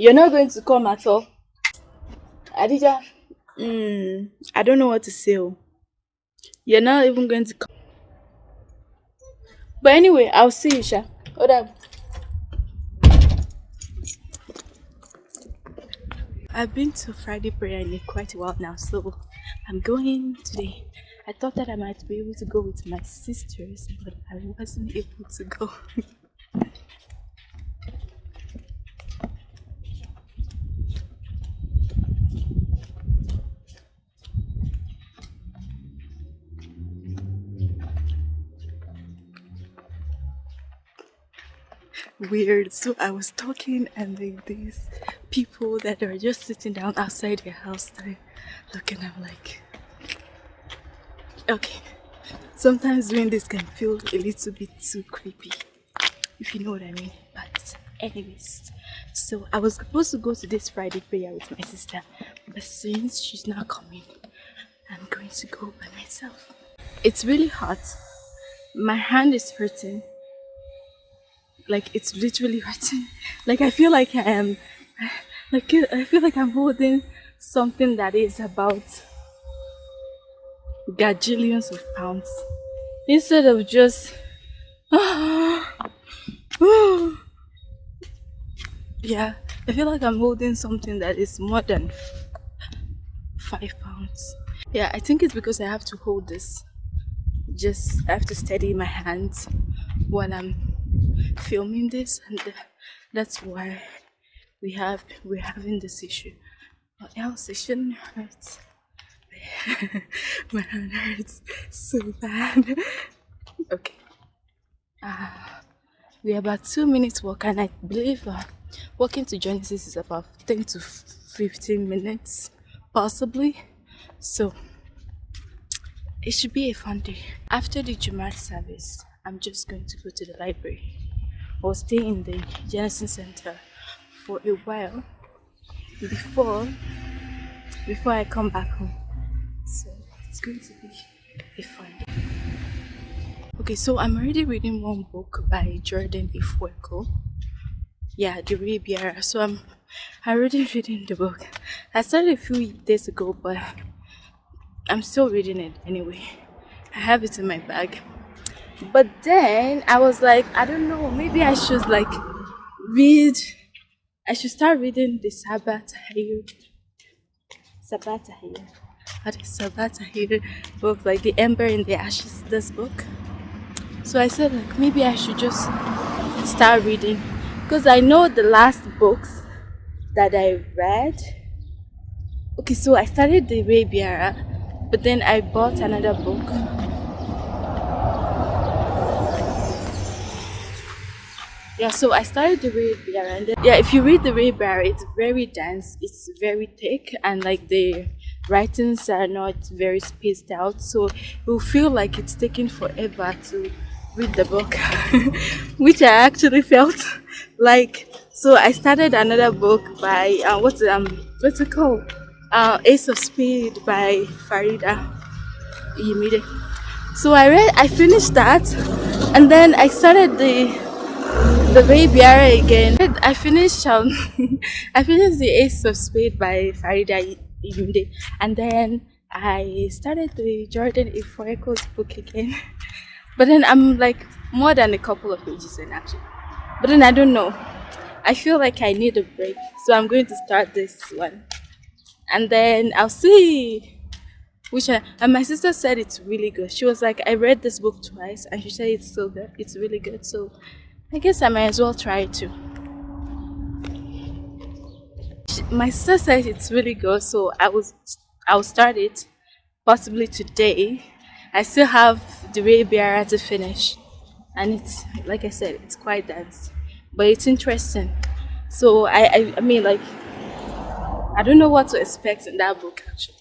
You're not going to come at all? Adija, mm, I don't know what to say. You're not even going to come. But anyway, I'll see you, Sha. Hold up. I've been to Friday prayer in quite a while now, so I'm going today. I thought that I might be able to go with my sisters, but I wasn't able to go. weird. So I was talking and like these people that are just sitting down outside their house they're looking I'm like okay. Sometimes doing this can feel a little bit too creepy. If you know what I mean. But anyways. So I was supposed to go to this Friday prayer with my sister. But since she's not coming, I'm going to go by myself. It's really hot. My hand is hurting like it's literally hurting like i feel like i am like i feel like i'm holding something that is about gajillions of pounds. Instead of just yeah i feel like i'm holding something that is more than five pounds. Yeah i think it's because i have to hold this. Just i have to steady my hands while i'm filming this and that's why we have we're having this issue. Or else it shouldn't hurt my hand hurts so bad. Okay. Uh, we're about two minutes walk and i believe uh, walking to genesis is about 10 to 15 minutes possibly. So it should be a fun day. After the Jumat service i'm just going to go to the library or stay in the Genesis Center for a while before before I come back home. So it's going to be a fun day. Okay, so I'm already reading one book by Jordan Ifueko. Yeah, the Raybearer. So I'm already reading the book. I started a few days ago, but I'm still reading it anyway. I have it in my bag but then i was like i don't know maybe i should like read i should start reading the sabbath sabbath sabbath book like the ember in the ashes this book. So i said like maybe i should just start reading. Because i know the last books that i read okay so i started the Raybearer, but then i bought another book yeah so i started the Bear and then, yeah if you read the read Bear it's very dense it's very thick and like the writings are not very spaced out so you'll feel like it's taking forever to read the book which i actually felt like. So i started another book by uh, what's um what's it called? Uh, ace of speed by farida Iyimide. so i read i finished that and then i started the the Raybearer again. I finished um I finished the Ace of Spade by Farida Yunde and then I started the Jordan Ifueko's book again. But then I'm like more than a couple of pages in actually. But then I don't know. I feel like I need a break. So I'm going to start this one. And then I'll see which I, and my sister said it's really good. She was like, I read this book twice and she said it's so good. It's really good. So I guess I might as well try it too. My sister says it's really good, so I will I'll start it possibly today. I still have the Raybearer to finish, and it's like I said, it's quite dense, but it's interesting. So I, I, I mean, like, I don't know what to expect in that book. Actually,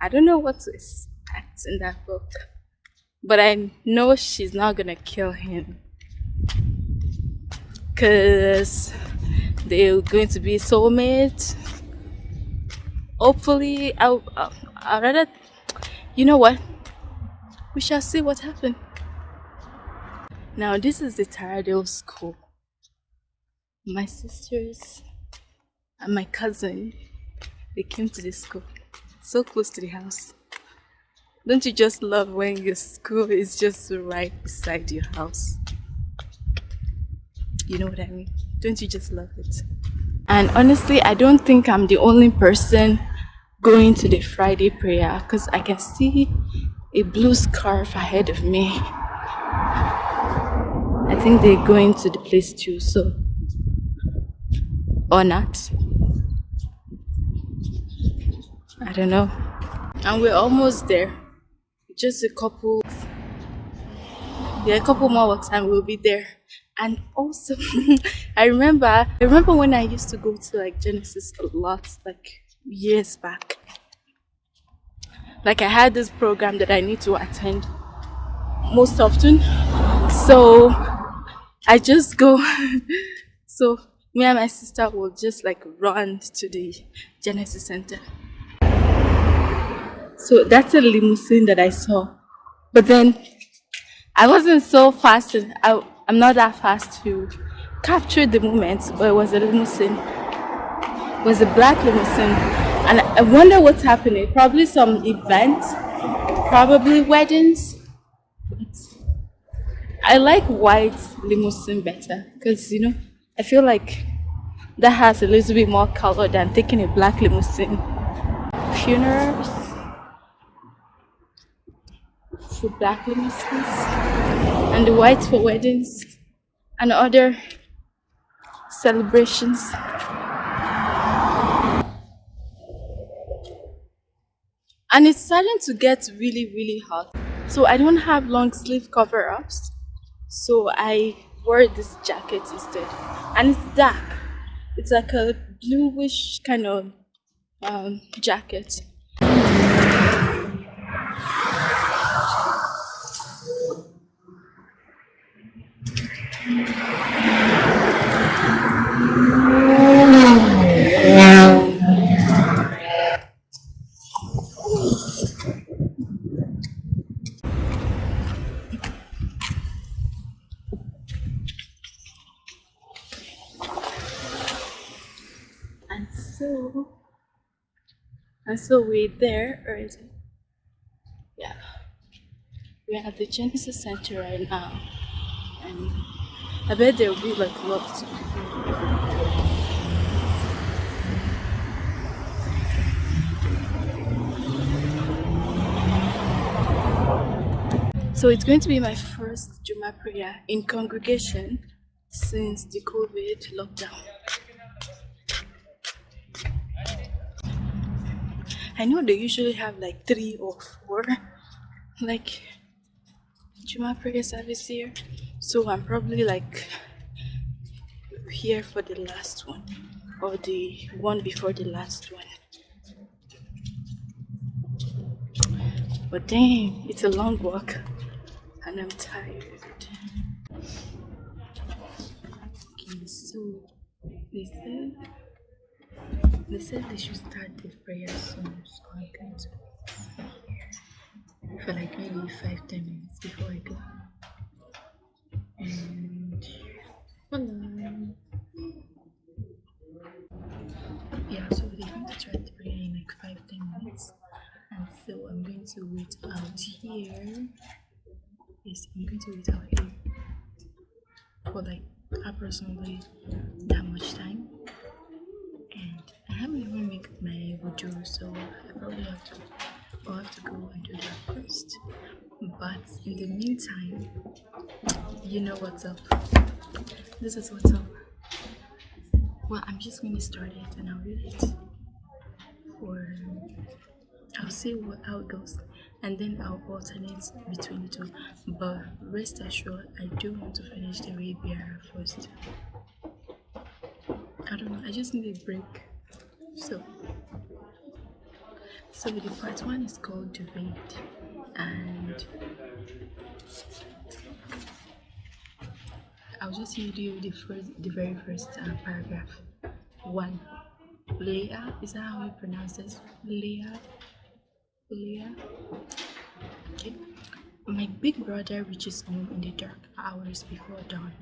I don't know what to expect in that book, but I know she's not gonna kill him because they're going to be soulmates. Hopefully I'll, I'll, I'll rather you know what? We shall see what happens now this is the Taradale school. My sisters and my cousin, they came to the school, so close to the house. Don't you just love when your school is just right beside your house? You know what I mean? Don't you just love it? And honestly, I don't think I'm the only person going to the Friday prayer because I can see a blue scarf ahead of me. I think they're going to the place too, so. Or not. I don't know. And we're almost there. Just a couple. Yeah, a couple more works and we'll be there. And also i remember i remember when i used to go to like genesis a lot like years back. Like i had this program that i need to attend most often. So i just go so me and my sister will just like run to the genesis center. So that's a limousine that i saw. But then i wasn't so fast i I'm not that fast to capture the moment, but it was a limousine. It was a black limousine. And I wonder what's happening. Probably some event, probably weddings. I like white limousine better because, you know, I feel like that has a little bit more color than taking a black limousine. Funerals for black limousines and the white for weddings and other celebrations. And it's starting to get really, really hot. So I don't have long sleeve cover ups. So I wore this jacket instead. And it's dark. It's like a bluish kind of um, jacket. And so, and so we're there already. Yeah, we're at the Genesis Center right now, and I bet there will be like lots of. So it's going to be my first Juma prayer in congregation since the COVID lockdown. I know they usually have like three or four like Juma prayer service here. So I'm probably like here for the last one or the one before the last one. But damn, it's a long walk and I'm tired. Okay, so they said they said they should start the prayer soon, so I'm going to for like maybe five ten minutes before I go and voila. Yeah, so they're going to try to bring in like five ten minutes, and so I'm going to wait out here. Yes, I'm going to wait out here for like approximately that much time. And I haven't even made my video, so I probably have to I'll have to go and do that first. But in the meantime, you know what's up. This is what's up. Well, I'm just going to start it and I'll read it for. I'll see what how it goes and then I'll alternate between the two. But rest assured, I do want to finish the read first. I don't know, I just need a break. So, so the part one is called debate and I'll just read you the first, the very first uh, paragraph. One, Leah, is that how you pronounce this? Leah, Leah. Okay. My big brother reaches home in the dark hours before dawn,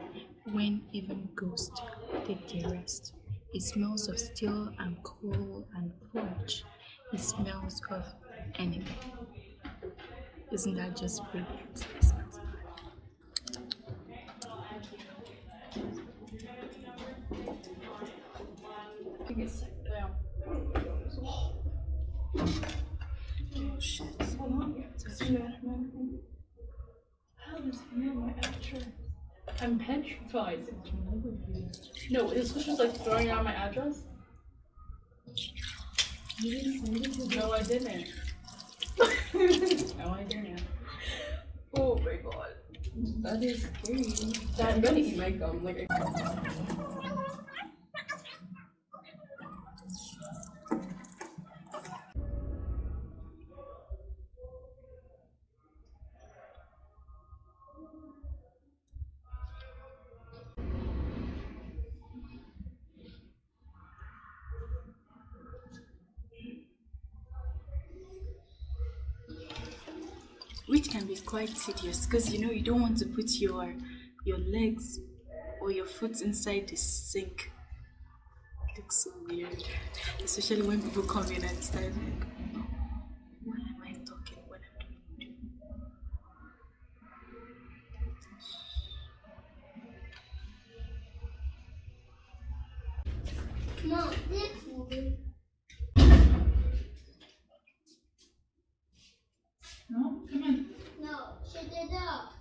when even ghosts take their rest. It smells of steel and coal and forge. It smells of enemy. Isn't that just brilliant? It smells Oh shit. How does he know my address? I'm petrified. No, this was just like throwing out my address. No, I didn't. no, I didn't. Oh my god. That is scary. I'm gonna eat my gum. Like, I- which can be quite tedious because you know you don't want to put your your legs or your foot inside the sink. It looks so weird, especially when people come in and start like, up.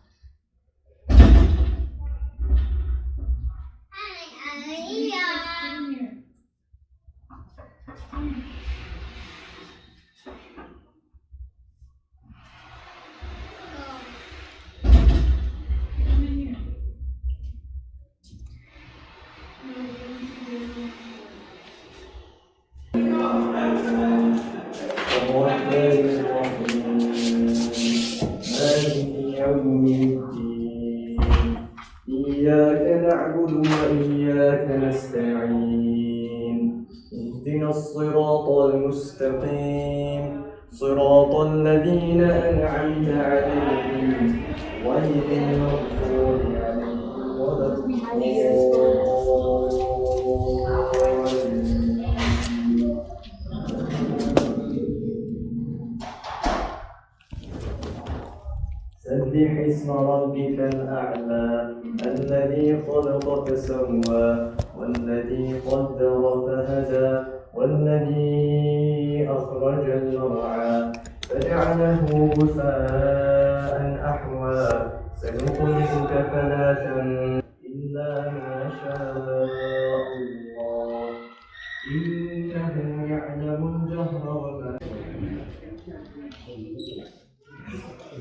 سبح اسم ربك الأعلى الذي خلق فسوى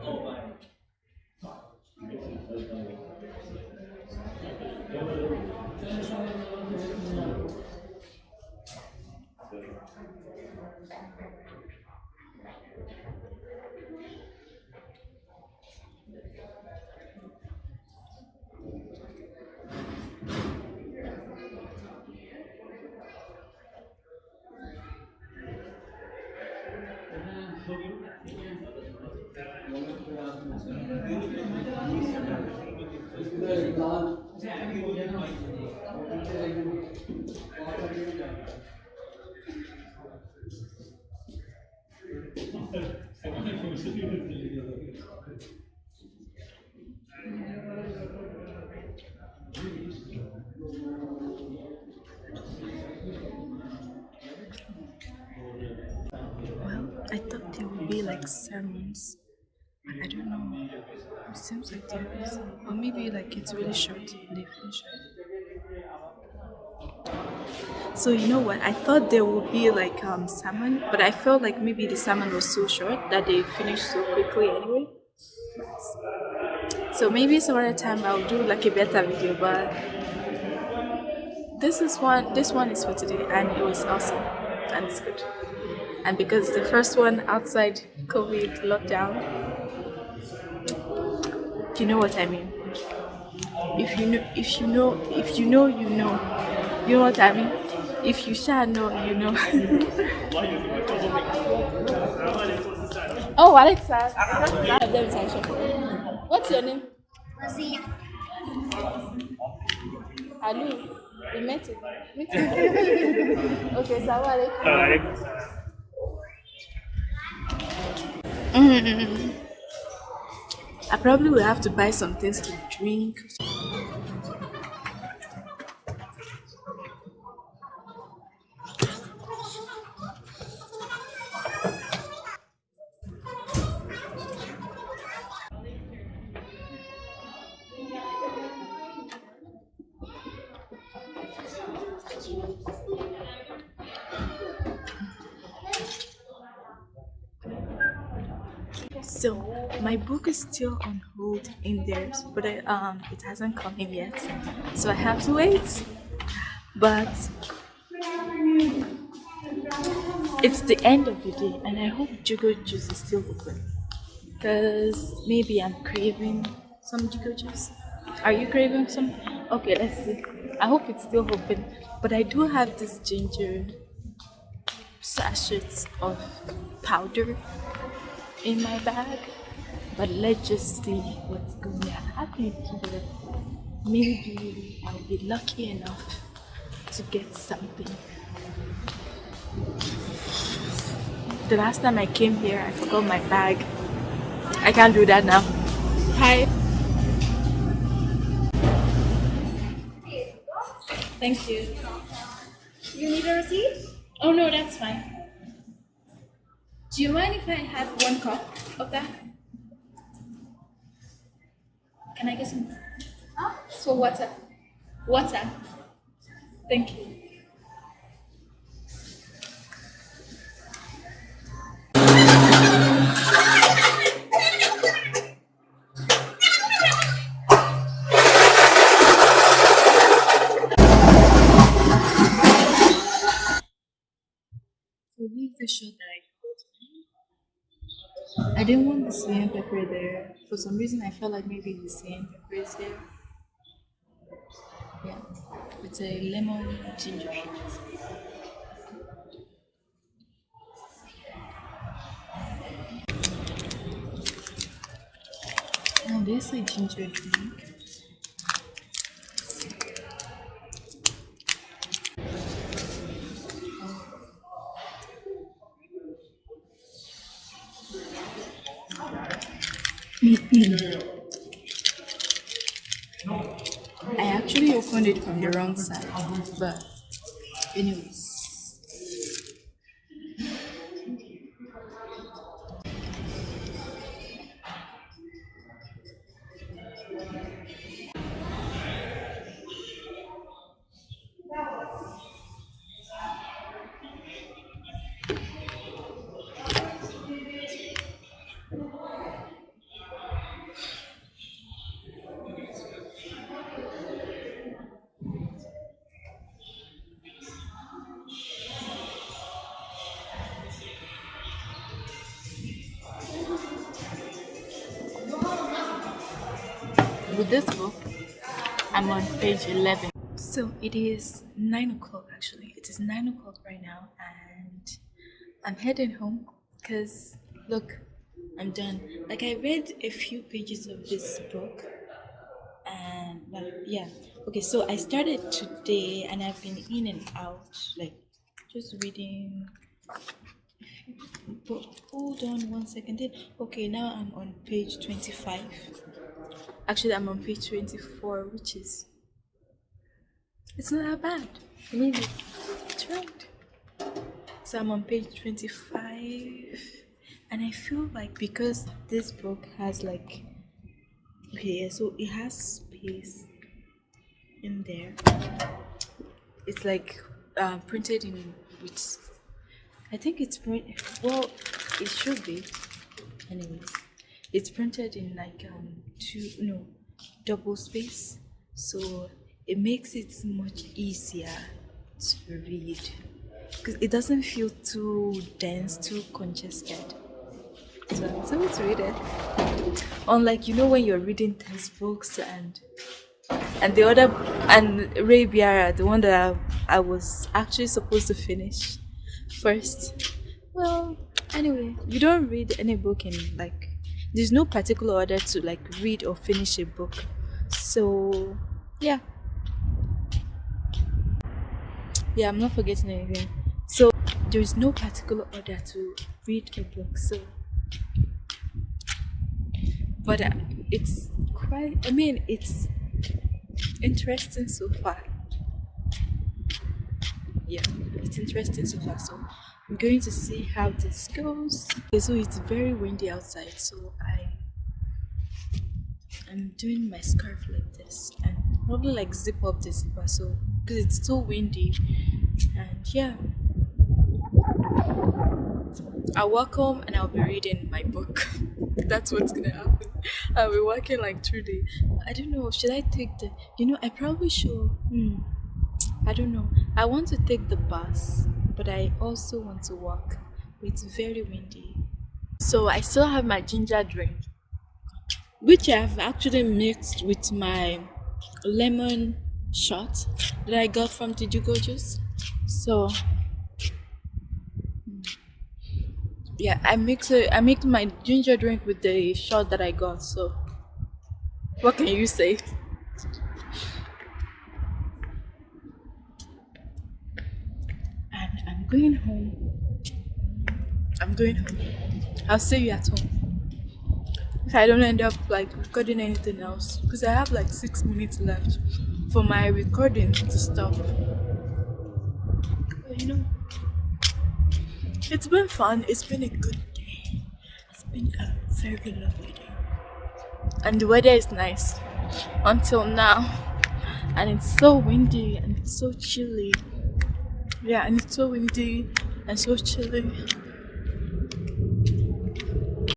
后半场，就是。Well, I thought there would be like sermons. but I don't know. It seems like there is. Or maybe like it's really short they finish. So you know what? I thought there would be like um salmon, but I felt like maybe the salmon was so short that they finished so quickly anyway. So maybe some other time I'll do like a better video, but this is one this one is for today and it was awesome and it's good. And because the first one outside COVID lockdown, you know what I mean. If you know if you know if you know you know you know what I mean? If you shall know, you know. oh, Alexa. What's your name? Ali. We met it. Meet it. okay, salam alaikum. Mm. I probably will have to buy some things to drink. So my book is still on hold in there, but I, um, it hasn't come in yet, so I have to wait. But it's the end of the day, and I hope Jugo Juice is still open, because maybe I'm craving some Jugo Juice. Are you craving some? Okay, let's see. I hope it's still open, but I do have this ginger sachets of powder in my bag. But let's just see what's going to happen here. Maybe I'll be lucky enough to get something. The last time I came here, I forgot my bag. I can't do that now. Hi. Thank you. You need a receipt? Oh no, that's fine. Do you mind if I have one cup of that? Can I get some? Huh? So water. Water. Thank you. Some reason, I felt like maybe the same pepper is there. Yeah, it's a lemon ginger shot. Oh, this is a ginger drink. I actually opened it from the wrong side, but anyways. This book, I'm on page 11. So it is 9 o'clock actually. It is 9 o'clock right now, and I'm heading home because look, I'm done. Like I read a few pages of this book, and well, yeah. Okay, so I started today, and I've been in and out, like just reading. But hold on one second. Okay, now I'm on page twenty-five. Actually, I'm on page twenty-four, which is it's not that bad. I mean, it's right. So I'm on page 25, and I feel like because this book has like, okay, so it has space in there. It's like uh, printed in with, I think it's print. Well, it should be. Anyways, it's printed in like um two no double space, so it makes it much easier to read because it doesn't feel too dense, too congested. So, i'm so to read it. Unlike you know when you're reading textbooks and and the other and Raybearer, the one that I, I was actually supposed to finish first. Well, anyway, you don't read any book in like there's no particular order to like read or finish a book. So yeah. Yeah, I'm not forgetting anything. So there is no particular order to read a book. So, but uh, it's quite. I mean, it's interesting so far. Yeah, it's interesting so far. So I'm going to see how this goes. Okay, so it's very windy outside, so I I'm doing my scarf like this and probably like zip up the zipper so because it's so windy and yeah I'll walk home and I'll be reading my book. That's what's gonna happen. I'll be working like through the. I don't know. Should I take the? You know, I probably should. Hmm. I don't know. I want to take the bus, but I also want to walk. It's very windy. So I still have my ginger drink, which I've actually mixed with my lemon shot that I got from Tijugo Juice. So yeah i mix it i mix my ginger drink with the shot that i got so what can you say and i'm going home i'm going home i'll see you at home if i don't end up like recording anything else because i have like six minutes left for my recording to stop but you know it's been fun. It's been a good day. It's been a very lovely day. And the weather is nice until now. And it's so windy and it's so chilly. Yeah, and it's so windy and so chilly.